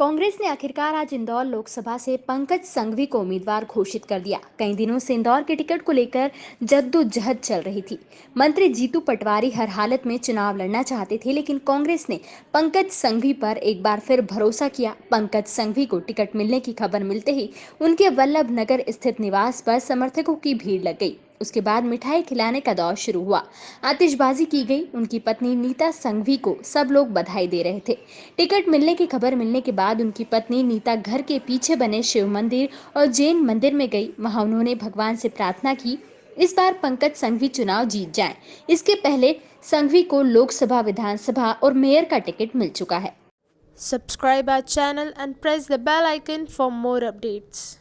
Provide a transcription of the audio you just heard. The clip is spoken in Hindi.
कांग्रेस ने आखिरकार आज इंदौर लोकसभा से पंकज संघवी को उम्मीदवार घोषित कर दिया। कई दिनों से इंदौर के टिकट को लेकर जद्दोजहद चल रही थी। मंत्री जीतू पटवारी हर हालत में चुनाव लड़ना चाहते थे, लेकिन कांग्रेस ने पंकज संघवी पर एक बार फिर भरोसा किया। पंकज संघवी को टिकट मिलने की खबर मिलते ही उनके वल्लभ नगर स्थित निवास पर समर्थकों की भीड़ लग गई। उसके बाद मिठाई खिलाने का दौर शुरू हुआ। आतिशबाजी की गई। उनकी पत्नी नीता संघवी को सब लोग बधाई दे रहे थे। टिकट मिलने की खबर मिलने के बाद उनकी पत्नी नीता घर के पीछे बने शिव मंदिर और जैन मंदिर में गई। वहाँ उन्होंने भगवान से प्रार्थना की, इस बार पंकज संघवी चुनाव जीत जाएँ। इसके पहले संघवी को लोकसभा, विधानसभा और मेयर का टिकट मिल चुका है। Subscribe our channel and press the bell icon for more updates.